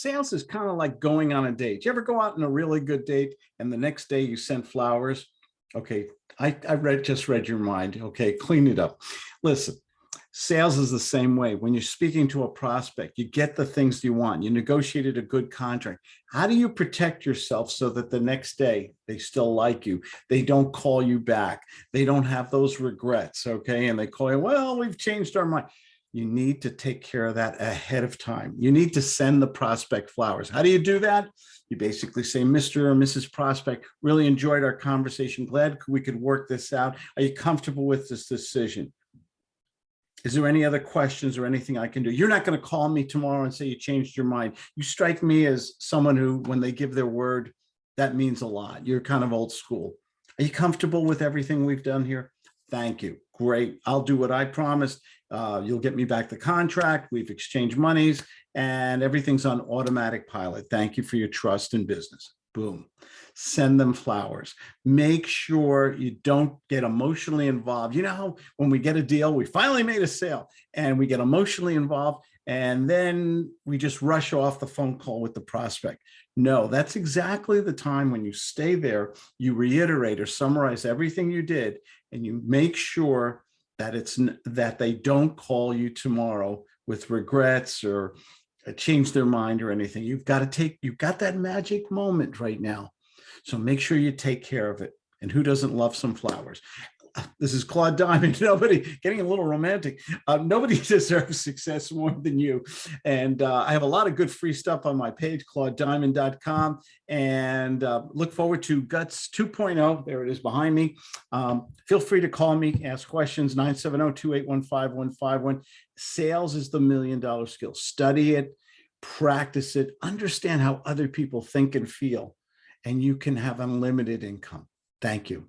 Sales is kind of like going on a date. You ever go out on a really good date and the next day you sent flowers? Okay, I, I read just read your mind. Okay, clean it up. Listen, sales is the same way. When you're speaking to a prospect, you get the things you want. You negotiated a good contract. How do you protect yourself so that the next day they still like you? They don't call you back. They don't have those regrets. Okay, and they call you, well, we've changed our mind you need to take care of that ahead of time. You need to send the prospect flowers. How do you do that? You basically say, Mr. or Mrs. Prospect, really enjoyed our conversation. Glad we could work this out. Are you comfortable with this decision? Is there any other questions or anything I can do? You're not going to call me tomorrow and say you changed your mind. You strike me as someone who, when they give their word, that means a lot. You're kind of old school. Are you comfortable with everything we've done here? Thank you. Great. I'll do what I promised. Uh, you'll get me back the contract. We've exchanged monies and everything's on automatic pilot. Thank you for your trust in business. Boom. Send them flowers. Make sure you don't get emotionally involved. You know how when we get a deal, we finally made a sale and we get emotionally involved and then we just rush off the phone call with the prospect. No, that's exactly the time when you stay there, you reiterate or summarize everything you did and you make sure that it's that they don't call you tomorrow with regrets or Uh, change their mind or anything. You've got to take, you've got that magic moment right now. So make sure you take care of it. And who doesn't love some flowers? This is Claude Diamond. Nobody getting a little romantic. Uh, nobody deserves success more than you. And uh, I have a lot of good free stuff on my page, claudediamond.com. And uh, look forward to Guts 2.0. There it is behind me. Um, feel free to call me, ask questions, 970-281-5151. Sales is the million dollar skill. Study it, practice it, understand how other people think and feel, and you can have unlimited income. Thank you.